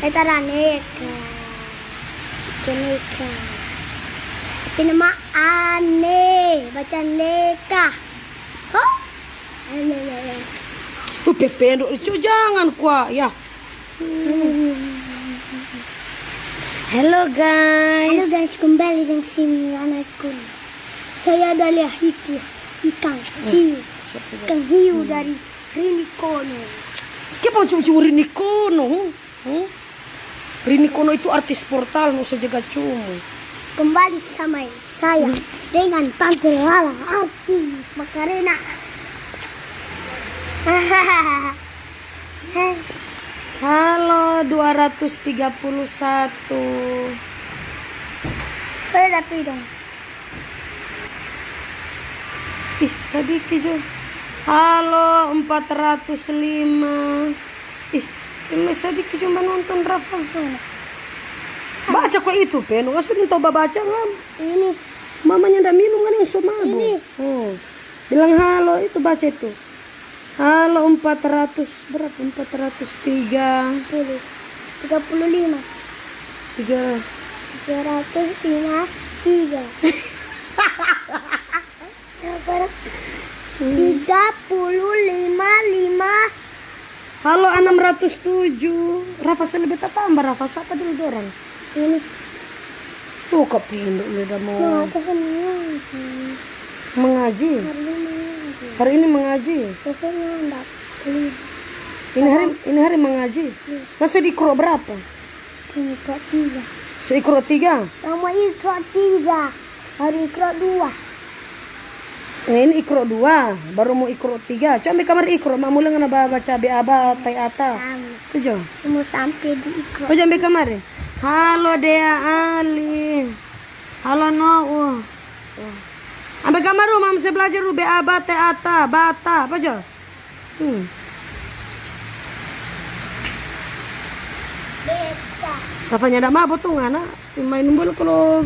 Ito na, neka. Ito nama ane. Baca neka. Ho? Ane, ane, ane. Uh, pependo. Cu, jangan kuah. Ya. Hello guys. guys, kembali dengan sini anakku. Saya adalah hiku, ikan hiu. Ikan hiu dari Rinikono. Kenapa cuma Rini Kono? Hmm? Rini Kono itu artis portal, nu saja cumu. Kembali sama saya dengan Tante Lala, artis Makarena. Halo 231. Saya tapi dong. Ih, sedikit Jo. Halo 405. Ih, ini sedikit cuma nonton Rafa. Baca kok itu, Pen. Gak sudah coba baca kan? Ini Mamanya ndak minum kan yang sumago. Ini. Hmm. Bilang halo, itu baca itu. Halo 400 berapa? 403 puluh, tiga puluh lima, 3 Halo 607 Rafa sudah beta tambah Rafa siapa dulu dorang Ini Tuh kok pendek lu udah mau ke semua sih. mengaji Hari ini mengaji. Hari ini mengaji Ini hari ini hari mengaji Masa di ikro berapa? ini kok tiga. Seikro tiga Sama ikro tiga. Hari ikro dua. Nah ini ikro dua Baru mau ikro tiga Coba ambil kamar ikro Mak mulai ngana baca Aba Tai Ata Semua sampai di ikro. Oh ambil kamar ya? Halo Dea Ali Halo Noah Ambil kamar Mam saya belajar lu Aba Tai Ata Bata Apa aja? Hmm. Beta. Rafanya ada mabuk tuh ngana main bola kalau